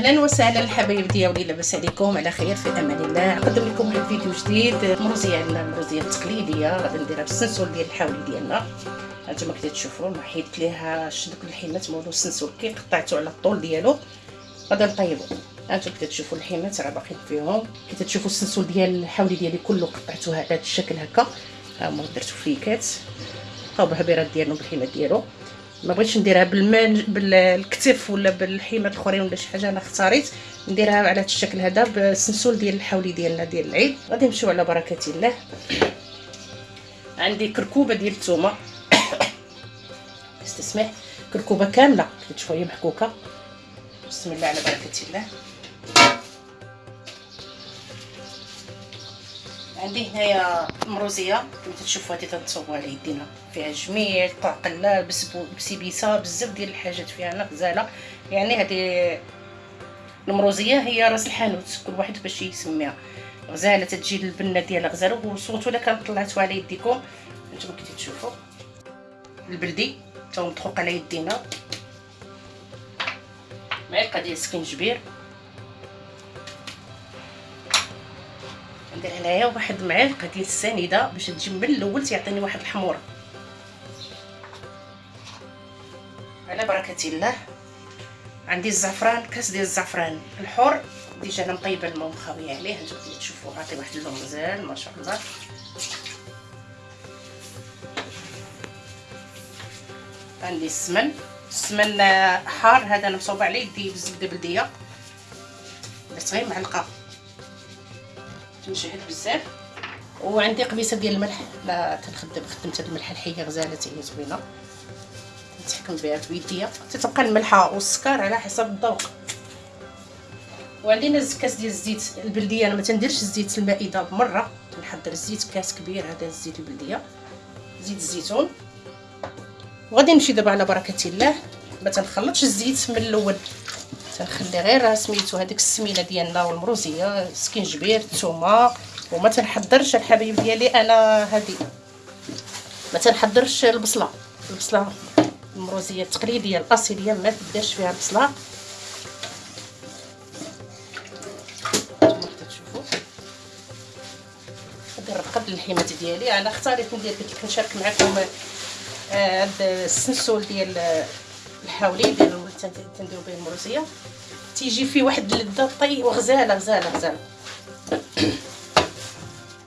أهلا وسهلا الحبايب ديالي. لاباس عليكم على خير في أمان الله. نقدم لكم واحد جديد المروزيه عندنا المروزيه التقليدية. غادي نديرها بالسنسول ديال الحاولي ديالنا. هانتوما كي تشوفوا حيدت ليها شدك الحيمات مولو السنسول كي قطعته على الطول ديالو. غادي نطيبو. هانتوما كي تشوفوا الحيمات راه باقيين فيهم. كي تشوفوا السنسول ديال الحاولي ديالي كله قطعته على هذا الشكل هكا. ها هما درتو فليكات بقاو بالهبيرات ديالو بالحيمات ديالو. ما بغيتش نديرها بالمان بالكتف ولا بالحيمات الاخرين ولا شي حاجة أنا اختاريت نديرها على هذا الشكل هذا بالسنسول ديال الحولي ديالنا ديال العيد. غادي نمشيو على بركة الله. عندي كركوبة ديال الثومه استسمح. كركوبة كاملة شوية محكوكة. بسم الله على بركة الله. عندي هنايا مروزية كما تشوفوا هذه تنصوبوا على يدينا. فيها جميع الطاقله بسبيسه بزاف ديال الحاجات فيها غزاله يعني هذه المروزية هي راس الحانوت كل واحد باش يسميها. غزالة تجي البنه ديالها غزالة وصوتوا الا كان طلعتوا على يديكم. نتوما كي تشوفوا. البلدي تا مطخوق على يدينا. معلقة ديال السكنجبير ندير هنايا واحد معلقه ديال السنيدة باش تجي من الأول تيعطيني واحد الحمورة. على بركة الله عندي الزعفران كاس ديال الزعفران الحر. ديجا أنا مطيبة الماء ومخاويه عليه نتوما تشوفوا عطي واحد اللون مزال ما شاء الله. عندي السمن. السمن حار هذا أنا مصوبه عليه يدي بالزبده بلدية. درت غير معلقة. تنشهد بزاف. وعندي قبيصه ديال الملح. لا تنخدم خدمت هاد الملح الحية غزاله تاهي زوينة. نتحكم بها بيديا تتبقى الملحه والسكر على حسب الذوق. وعندنا كاس ديال الزيت. البلدية أنا ما تنديرش الزيت المائدة بمرة. تنحضر الزيت كاس كبير. هذا الزيت البلدية. زيت الزيتون. وغادي نمشي دابا على بركة الله. ما تنخلطش الزيت من الأول. تنخلي غير سميتو هذيك السمينه ديالنا والمروزية سكينجبير الثومه وما تنحضرش الحبايب ديالي أنا هذه ما تنحضرش البصلة. البصلة المروزية التقليدية الأصيلية ما تبداش فيها البصله قبل الحيمات ديالي. أنا اختاريت ندير لك نشارك معكم آه السنسول ديال الحاولي ديال تنديرو به المروزية. تيجي فيه واحد اللذه طي وغزالة غزالة غزالة.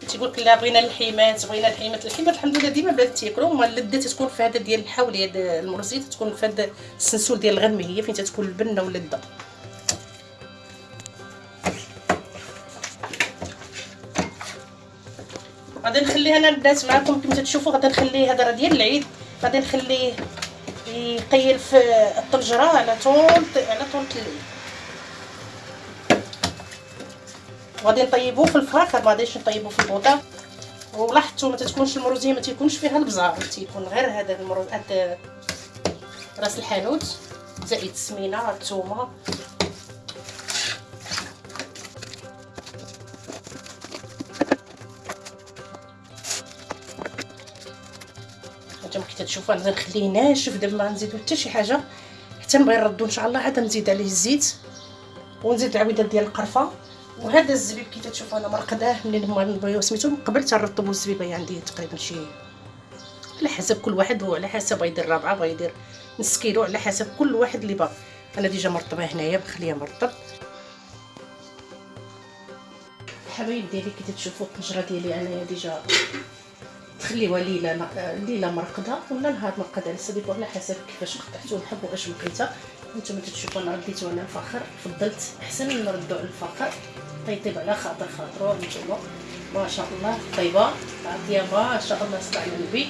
تيقول لك لا بغينا الحيمات بغينا الحيمات الحيمات الحمد لله ديما بلات تياكلوا هما اللذه تتكون في هذا ديال الحاولي هذا المروزيه تتكون في هذا السنسول ديال الغنمي هي فين تتكون؟ البنة واللذه غادي نخليها أنا البنات معكم كما تشوفوا غادي نخليه هذا راه ديال العيد. غادي نخليه يقيل في الطنجرة. على طول على طول الليل وغادي نطيبوه في الفراخ ما غاديش نطيبوه في البوطة. ولاحظتوا ما تتكونش المروزية ما تيكونش فيها البزار تيكون غير هذا المروز هذا راس الحانوت زائد السمينه الثومه كي تشوفوا أنا نخليه ناشف دابا ما نزيدو حتى شي حاجة. حتى نبغي نردو إن شاء الله عاد نزيد عليه الزيت. ونزيد العويدات ديال القرفة. وهذا الزبيب كي تشوفوا أنا مرقداه منين هما سميتو قبل تنرطبوا الزبيبه عندي تقريبا شي على حسب كل واحد وعلى حسب بغا يدير رابعة بغا يدير نص كيلو على حسب كل واحد اللي باغي. أنا déjà مرطبة هنايا مخليه مرطب. الحبايب ديالي كي تشوفوا الطنجره ديالي أنايا déjà. تخليوها ليله ليلة مرقدة. ولا نهار مرقدة على سبيل على حسب كيفاش قطعتو نحب واش بقيتها نتوما تشوفوا أنا رديتو أنا الفخر فضلت أحسن نردو على الفخر طيب على خاطر خاطرو نتوما. ما شاء الله. طيبة. عطية. ما شاء الله. صلى على النبي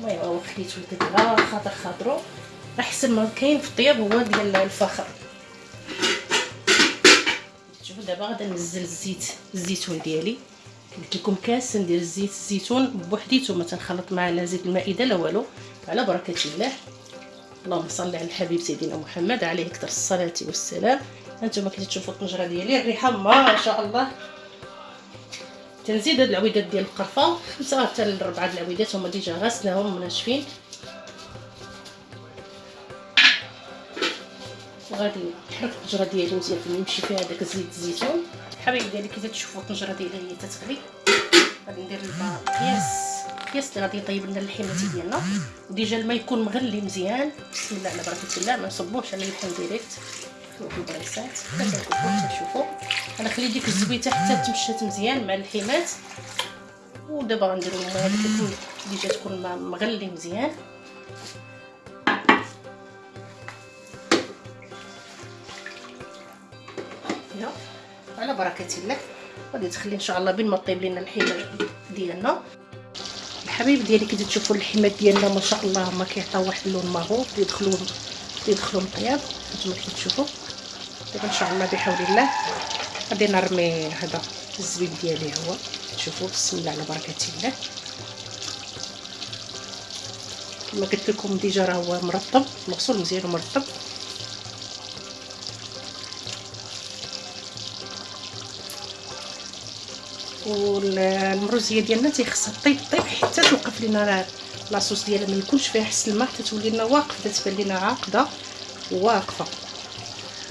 المهم هو خليتو على خاطر خاطرو. أحسن ما كاين في الطياب هو ديال الفخر شوفوا دابا غادي ننزل الزيت. الزيتون ديالي. قلت لكم كاس ندير زيت الزيتون بوحديته ما تنخلط معاه لا زيت المائدة لا والو. على بركة الله. اللهم صل على الحبيب سيدنا محمد عليه أكثر الصلاة والسلام. هانتوما كي تشوفوا الطنجرة ديالي الريحة ما شاء الله. تنزيد هاد العويدات ديال القرفة. خمسه حتى لربعة العويدات هما déjà غسلناهم مناشفين. غادي نحرك الطنجره ديالي مزيان فين يمشي فيها داك زيت الزيتون الحبايب ديالي كي تشوفوا الطنجره ديالي هي تتغلي غادي ندير القياس قياس اللي غادي يطيب لنا اللحمات ديالنا. و déjà الماء يكون مغلي مزيان. بسم الله على بركة الله ما نصبوش على اللحم direct البريسات. تشوفوا أنا خلي ديك الزويتة حتى تمشات مزيان مع اللحمات ودابا غنديرو الماء هذيك déjà تكون مغلي مزيان. على بركة الله. غادي تخلي إن شاء الله بين ما طيب لنا اللحيمات ديالنا. الحبايب ديالي كي تشوفوا اللحمات ديالنا ما شاء الله ما كيعطيو واحد اللون ماغو كيدخلوا كيدخلوا مطياب. نتوما كي تشوفوا دابا إن شاء الله بحول الله. غادي نرمي هذا الزبيب ديالي هو. شوفوا بسم الله على بركة الله. كما قلت لكم déjà راه هو مرطب. مغسول مزيان ومرطب. والمروزيه ديالنا تيخصها طيب طيب حتى توقف لينا لاصوص ديالها ما يكونش فيها حس الماء حتى تولي لنا واقفة تبان لينا عاقدة واقفة.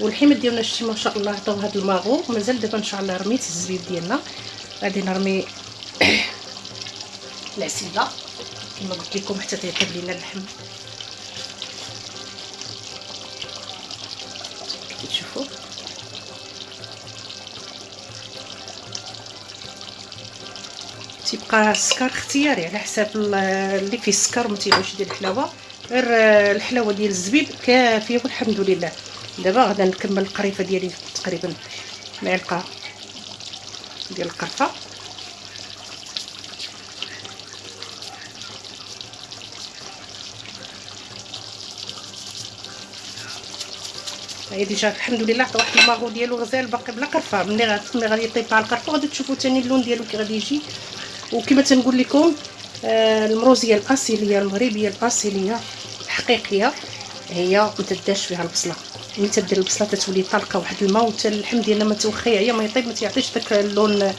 والحمد ديالنا شتي ما شاء الله عطاو هذا الماغو مازال دابا إن شاء الله رميت الزبيب ديالنا. غادي نرمي العسيله كما قلت لكم حتى تيطيب لينا اللحم. تيبقى السكر اختياري على حساب اللي فيه السكر ما تيبغيش يدير الحلاوة. غير الحلاوة ديال الزبيب كافية والحمد لله. دابا غادا نكمل القريفة ديالي تقريبا معلقة ديال القرفة. هي déjà الحمد لله عطى واحد الماغو ديالو غزال باقي بلا قرفة. ملي غادي يطيب مع القرفة غادي تشوفوا ثاني اللون ديالو كي غادي يجي. وكما تنقول لكم آه المروزيه الأصيلية المغربية الأصيلية الحقيقية هي ما تداش فيها البصلة. ملي تدير البصلة تتولي طالقة واحد الماء وحتى اللحم ديالنا ما توخى يا ما يطيب ما تيعطيش داك اللون آه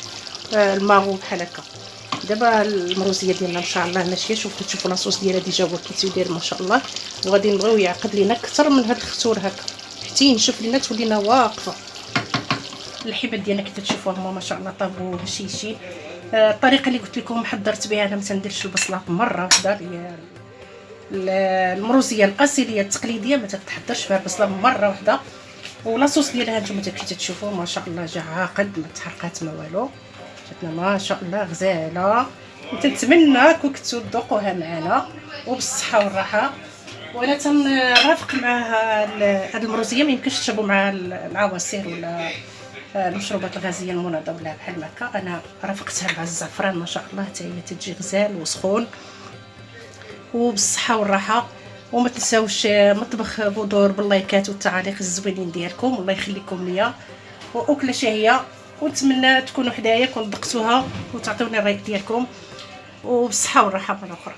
الماغو بحال هكا. دابا المروزيه ديالنا إن شاء الله ماشيه شوفوا تشوفوا la sauce ديالها déjà هو كيتدير ما شاء الله. وغادي نبغيو يعقد لينا أكثر من هاد الختور هكا. حتى ينشف لينا تولينا واقفة. الحبات ديالنا كي تشوفوها هما ما شاء الله طابو هشيشي. آه، الطريقة اللي قلت لكم حضرت بها أنا ما تنديرش البصلة مرة واحدة المروزية الاصيليه التقليدية ما تتحضرش فيها البصلة مرة واحدة. ولاصوص ديالها نتوما كي تشوفوا ما شاء الله جا عاقد ما تحرقات ما والو. جاتنا ما شاء الله غزالة. نتمنى كنتو تذوقوها معنا وبالصحة والراحة. وأنا تنرافق مع هاد المروزية ما يمكنش تشربوا مع العواصير ولا المشروبات الغازية المنظمه ولا بحال هكا. أنا رافقتها مع الزعفران ما شاء الله حتى هي تجي غزال وسخون وبالصحة والراحة. وما تنساوش مطبخ بودور باللايكات والتعاليق الزوينين ديالكم. الله يخليكم ليا. وأكلة شهية. ونتمنى تكونوا حدايا كون ذقتوها وتعطيوني الرايك ديالكم. وبالصحة والراحة مرة أخرى.